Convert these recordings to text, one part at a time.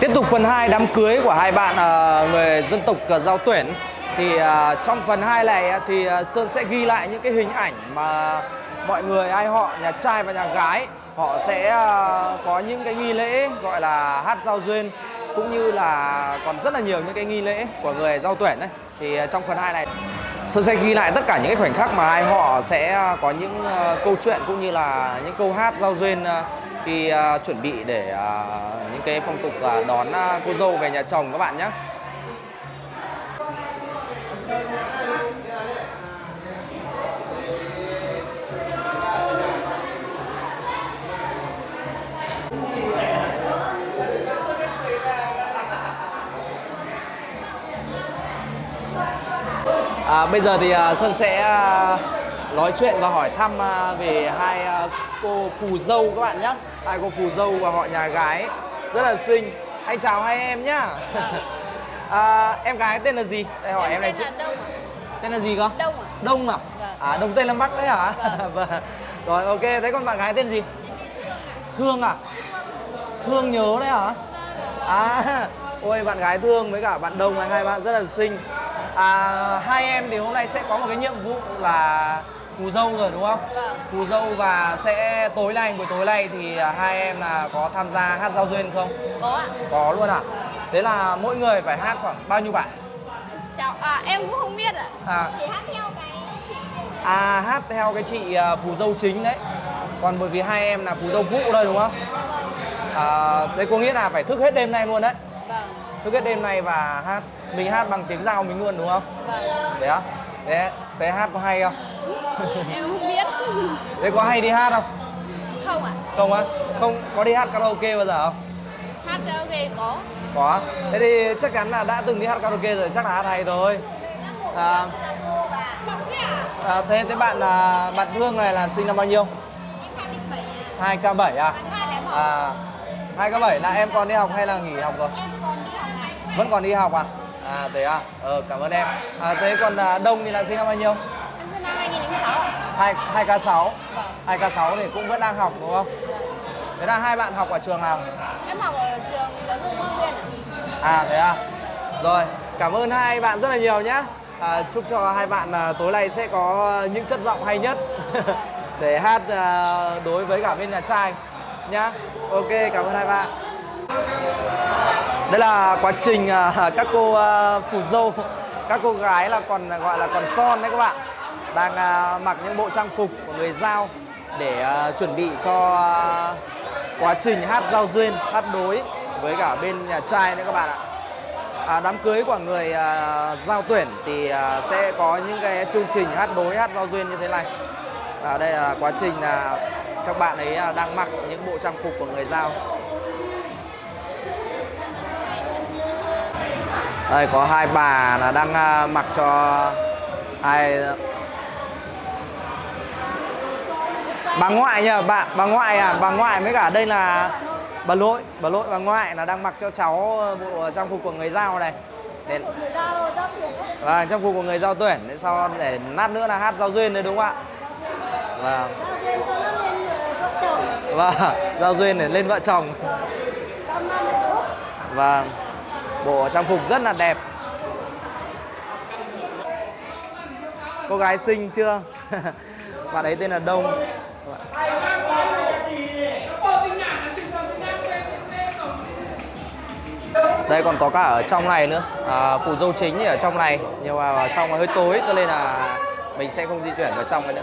Tiếp tục phần 2 đám cưới của hai bạn ờ, người dân tộc ờ, giao tuyển. Thì ờ, trong phần 2 này thì Sơn sẽ ghi lại những cái hình ảnh mà mọi người, ai họ, nhà trai và nhà gái, họ sẽ có những cái nghi lễ gọi là hát giao duyên, cũng như là còn rất là nhiều những cái nghi lễ của người giao tuyển đấy thì trong phần 2 này, Sơn sẽ ghi lại tất cả những cái khoảnh khắc mà hai họ sẽ có những câu chuyện cũng như là những câu hát giao duyên khi uh, chuẩn bị để uh, những cái phong tục uh, đón uh, cô dâu về nhà chồng các bạn nhé. À, bây giờ thì uh, Sơn sẽ uh, nói chuyện và hỏi thăm uh, về hai uh, cô phù dâu các bạn nhé. Hai cô phù dâu và họ nhà gái rất là xinh. Anh chào hai em nhá. à, em gái tên là gì? Đây hỏi em, em này tên là Đông Tên là gì cơ? Đông ạ Đông à? Vâng. À Đông Tây Nam Bắc đấy hả? Vâng. Rồi ok, thế còn bạn gái tên gì? Thương à? Thương nhớ đấy hả? À, ôi bạn gái Thương với cả bạn Đông hai bạn rất là xinh. À, hai em thì hôm nay sẽ có một cái nhiệm vụ là phù dâu rồi đúng không? Vâng. Phù dâu và sẽ tối nay buổi tối nay thì à, hai em là có tham gia hát giao duyên không? Có ạ Có luôn à? Thế là mỗi người phải hát khoảng bao nhiêu bài? Chào À em cũng không biết ạ À. Chỉ hát theo cái chị À hát theo cái chị à, phù dâu chính đấy. Còn bởi vì hai em là phù dâu phụ đây đúng không? À, đấy có nghĩa là phải thức hết đêm nay luôn đấy. Vâng Thức hết đêm nay và hát mình hát bằng tiếng giao mình luôn đúng không? Vâng Thế á? Thế, thế hát có hay không? Em không biết Thế có hay đi hát không? Không ạ Không á? Không có đi hát karaoke bao giờ không? Hát karaoke có Có. Thế thì chắc chắn là đã từng đi hát karaoke rồi, chắc là hát hay thôi. À, à, thế thế bạn là bạn Thương này là sinh năm bao nhiêu? 27 2K7 ạ à? À 2K7 là em còn đi học hay là nghỉ học rồi? Vẫn còn đi học à? À thế à? Ờ cảm ơn em. À, thế còn à, Đông thì là sinh năm bao nhiêu? Em sinh năm 2006 ạ 2 2K6. Vâng 2K6 thì cũng vẫn đang học đúng không? Thế là hai bạn học ở trường nào? Em học ở trường giáo dục thường xuyên ạ À thế à? Rồi, cảm ơn hai bạn rất là nhiều nhé. À, chúc cho hai bạn à, tối nay sẽ có những chất giọng hay nhất để hát à, đối với cả bên nhà trai nhá. Ok, cảm ơn hai bạn. Đây là quá trình à, các cô à, phù dâu, các cô gái là còn gọi là còn son đấy các bạn. Đang à, mặc những bộ trang phục của người giao để à, chuẩn bị cho à, quá trình hát giao duyên, hát đối với cả bên nhà trai nữa các bạn ạ. À, đám cưới của người à, giao tuyển thì à, sẽ có những cái chương trình hát đối, hát giao duyên như thế này. Và đây là quá trình là các bạn ấy à, đang mặc những bộ trang phục của người giao. Đây có hai bà là đang à, mặc cho hai bà ngoại nhờ bà bà ngoại à bà ngoại với cả đây là bà lỗi bà lỗi bà ngoại là đang mặc cho cháu bộ trang phục của người giao này. Để và trang phục của người giao tuyển. Để sau để lát nữa là hát giao duyên đấy đúng không ạ? Vâng. Nó lên vợ chồng. Vâng giao duyên để lên vợ chồng. Vâng. Bộ trang phục rất là đẹp. Cô gái xinh chưa? Bạn ấy tên là đông đây còn có cả ở trong này nữa. À, phù dâu chính thì ở trong này nhưng mà ở trong hơi tối cho nên là mình sẽ không di chuyển vào trong nữa.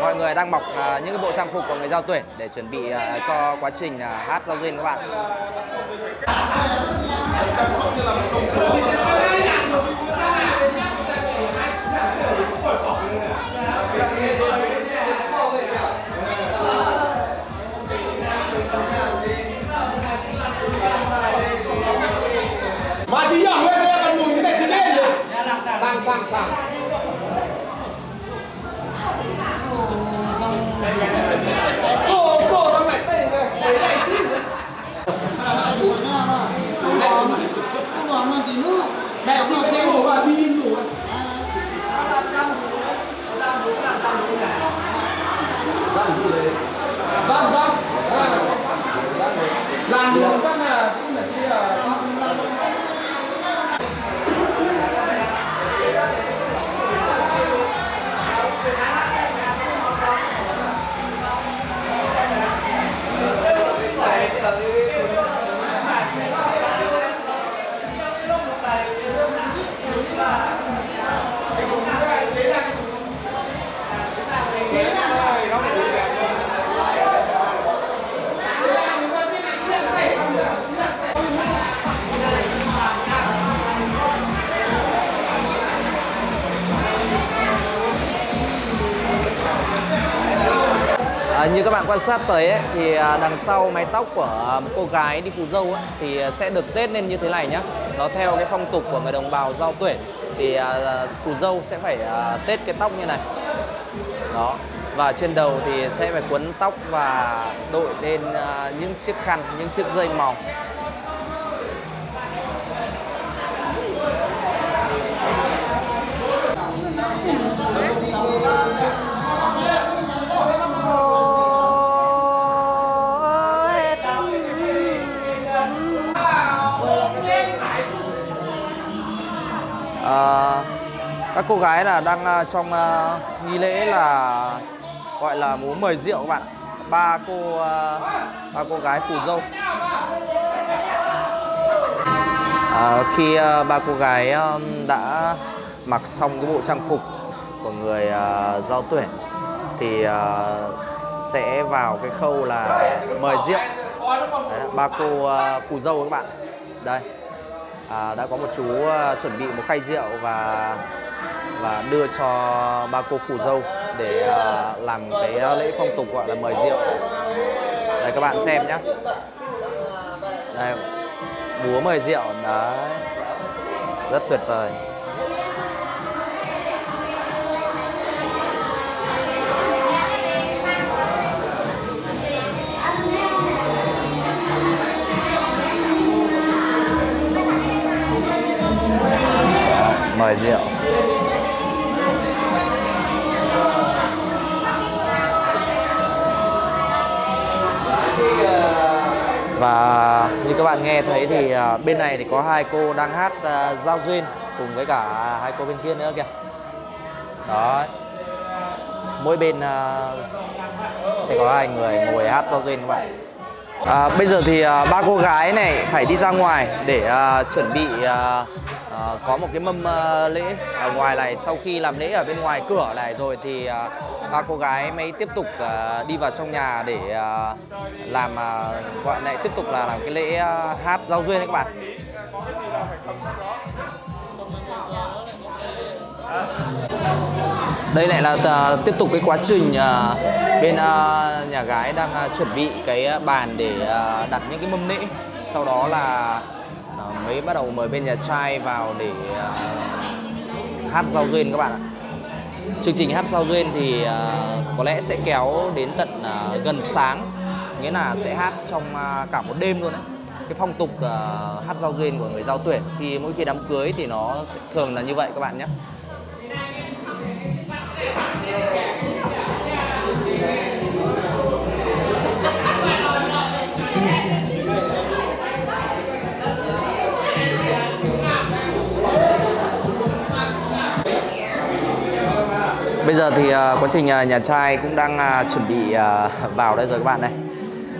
Mọi người đang mặc à, những cái bộ trang phục của người giao tuyển để chuẩn bị à, cho quá trình à, hát giao duyên các bạn. À, như các bạn quan sát tới ấy, thì à, đằng sau mái tóc của à, một cô gái đi phù dâu ấy, thì sẽ được tết lên như thế này nhá. Nó theo cái phong tục của người đồng bào giao tuyển thì à, phù dâu sẽ phải à, tết cái tóc như này. Đó. Và trên đầu thì sẽ phải quấn tóc và đội lên à, những chiếc khăn, những chiếc dây màu. À, các cô gái là đang ờ, trong uh, nghi lễ là gọi là múa mời rượu các bạn ạ. ba cô uh, ba cô gái phù dâu. À, khi uh, ba cô gái um, đã mặc xong cái bộ trang phục của người uh, giao tuyển thì uh, sẽ vào cái khâu là mời rượu. Đấy, ba cô uh, phù dâu các bạn đây à, đã có một chú à, chuẩn bị một khay rượu và và đưa cho ba cô phù dâu để à, làm cái ờ, lễ phong tục gọi là mời rượu. Đây các bạn xem nhé đây búa mời rượu đấy. Rất tuyệt vời. Mời rượu. Và như các bạn nghe thấy thì à, bên này thì có hai cô đang hát à, giao duyên cùng với cả hai cô bên kia nữa kìa. Đó mỗi bên à, sẽ có hai người ngồi hát giao duyên các bạn. À, bây giờ thì ba cô gái này phải đi ra ngoài để chuẩn bị Ờ, có một cái mâm uh, lễ ở ngoài này. Sau khi làm lễ ở bên ngoài cửa này rồi thì uh, ba cô gái mới tiếp tục uh, đi vào trong nhà để uh, làm à, gọi lại tiếp tục là làm cái lễ uh, hát giao duyên đấy các bạn. Đây lại là uh, tiếp tục cái quá trình uh, bên uh, nhà gái đang uh, chuẩn bị cái bàn để uh, đặt những cái mâm lễ. Sau đó là à, mới bắt đầu mời bên nhà trai vào để ờ, hát giao duyên các bạn ạ. Chương trình hát giao duyên thì ờ, có lẽ sẽ kéo đến tận gần sáng, nghĩa là sẽ hát trong cả một đêm luôn đấy. Cái phong tục hát giao duyên của người giao tuyển khi mỗi khi đám cưới thì nó sẽ thường là như vậy các bạn nhé. Bây giờ thì à, quá trình à, nhà trai cũng đang à, chuẩn bị vào đây rồi các bạn này.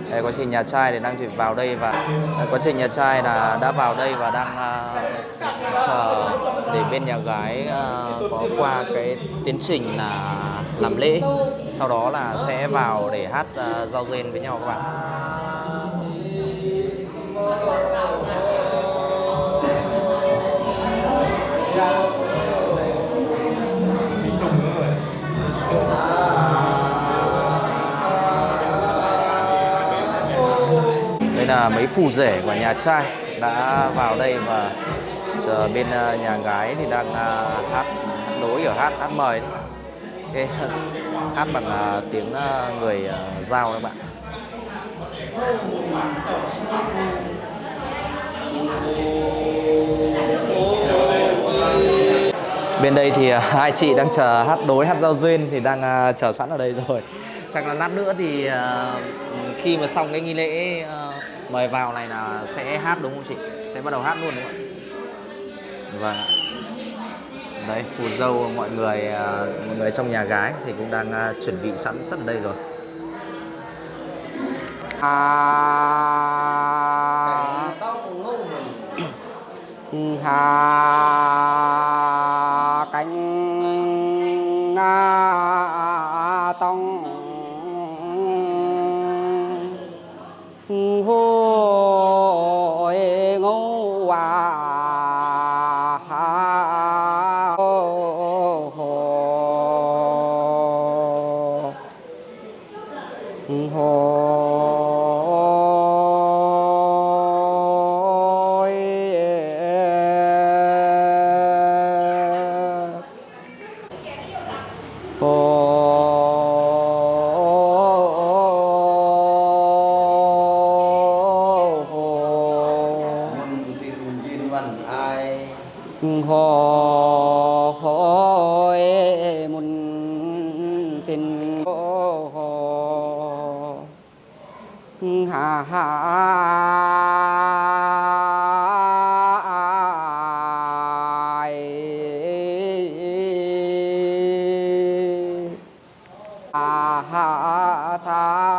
Đây, quá trình nhà trai thì đang chuẩn bị vào đây và à, quá trình nhà trai là đã vào đây và đang uh, chờ để bên nhà gái uh, có qua cái tiến trình là làm lễ. Sau đó là sẽ vào để hát uh, giao duyên với nhau các bạn. Là mấy phù rể của nhà trai đã vào đây và giờ bên ờ, nhà gái thì đang ờ, hát, hát đối ở hát hát mời đấy. Cái, hát bằng ờ, tiếng người giao các bạn. Bên đây thì hai chị đang chờ hát đối hát giao duyên thì đang chờ sẵn ở đây rồi. Chắc là lát nữa thì khi mà xong cái nghi lễ mời vào này là sẽ hát đúng không chị? Sẽ bắt đầu hát luôn đúng không ạ? Vâng ạ. Đấy, phù dâu mọi người ờ, mọi người trong nhà gái thì cũng đang ờ, chuẩn bị sẵn tất đây rồi. hà à ha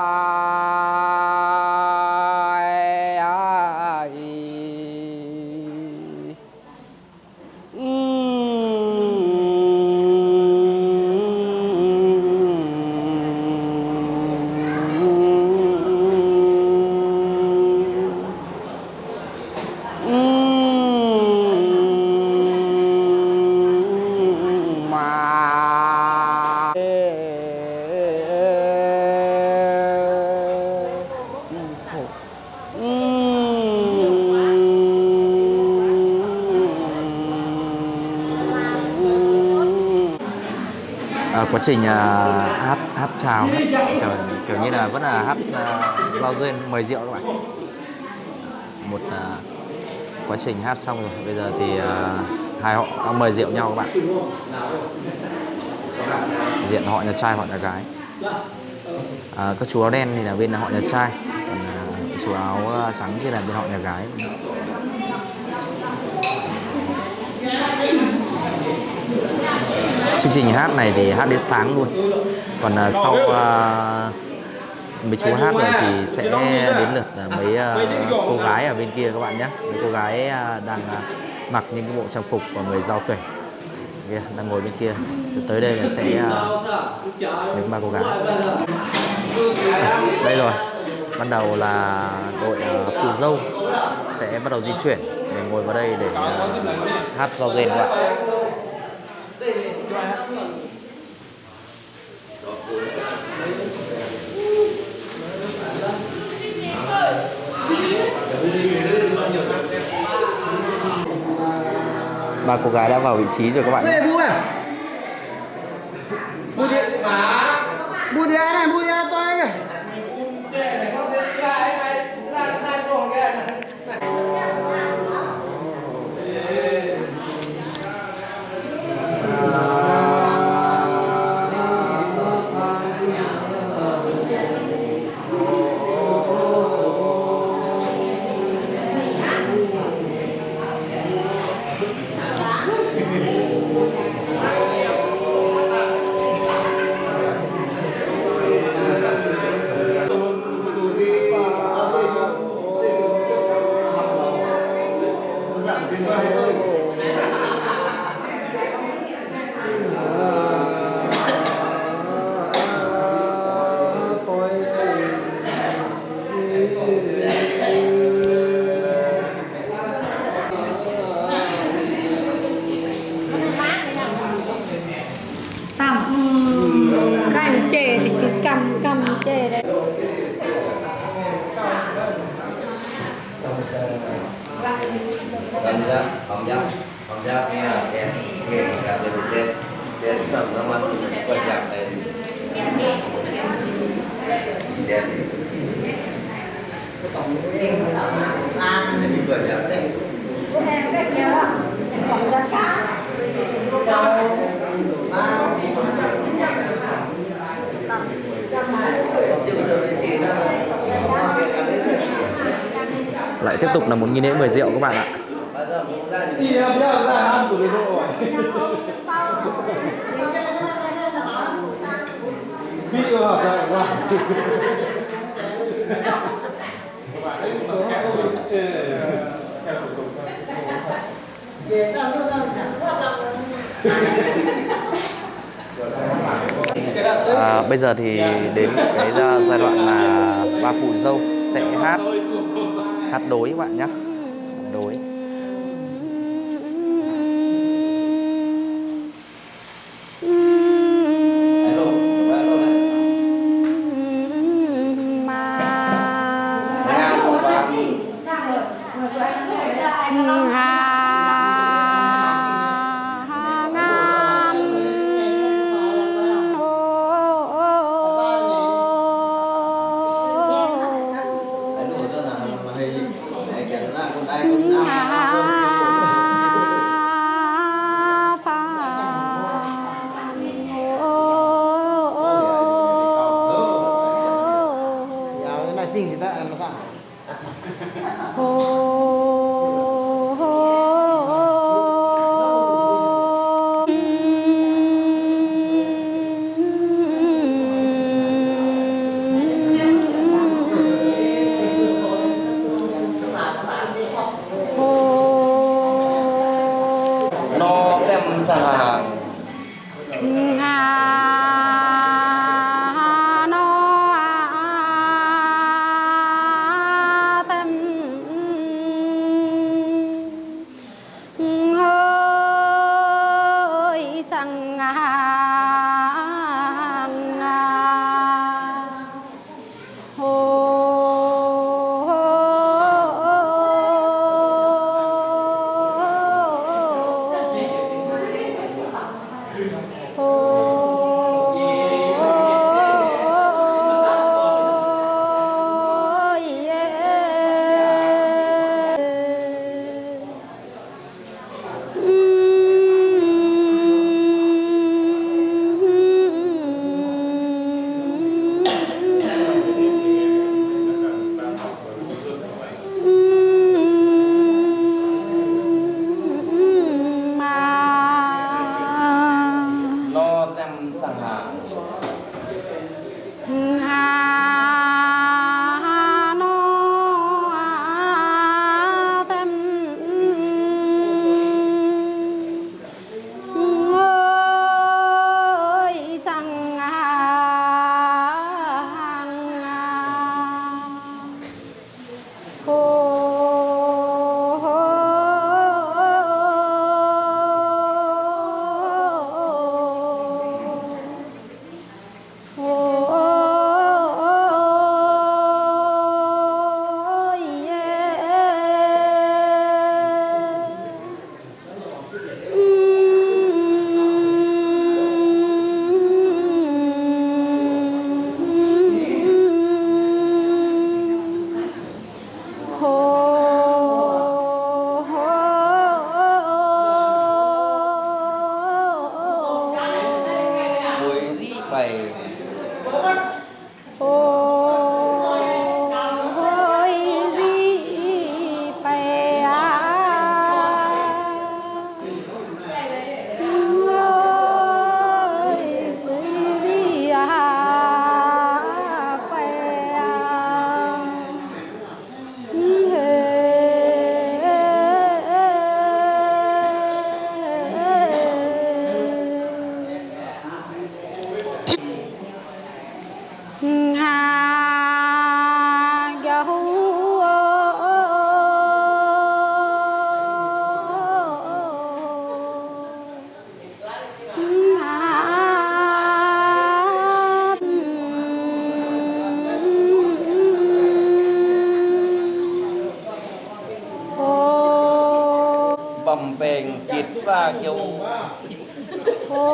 À, quá trình à, hát hát chào hát, kiểu, kiểu như là vẫn là hát à, giao duyên mời rượu các bạn. Một à, quá trình hát xong rồi bây giờ thì à, hai họ đang mời rượu nhau các bạn. Diện họ nhà trai họ nhà gái. À, các chú áo đen thì là bên họ nhà trai số áo à, trắng thì là bên họ nhà gái. Chương trình hát này thì hát đến sáng luôn. Còn uh, sau uh, mấy chú hát rồi thì sẽ đến lượt uh, mấy uh, cô gái ở bên kia các bạn nhé. Mấy cô gái uh, đang uh, mặc những cái bộ trang phục của người giao tuyển. Kia đang ngồi bên kia. Tới đây là sẽ uh, những ba cô gái. Đây rồi ban đầu là đội à, phù dâu sẽ bắt đầu di chuyển để ngồi vào đây để à, hát giao dền các bạn. Ba cô gái đã vào vị trí rồi các bạn. Cảm giác, cảm giác, cảm giác nghe là kèm, nghe cả về thực tế. Để phẩm nó mà quan trọng là đèn. Quan trọng là em cách nhớ còn ra cá lại tiếp tục là một nghi lễ mời rượu các bạn ạ. À, bây giờ thì đến cái giai đoạn là ba phụ dâu sẽ hát hát đối các bạn nhé đối Alo, alo đấy. Nghe một vàng. Alo, อมเป่งจิตว่าเกี่ยวโอ้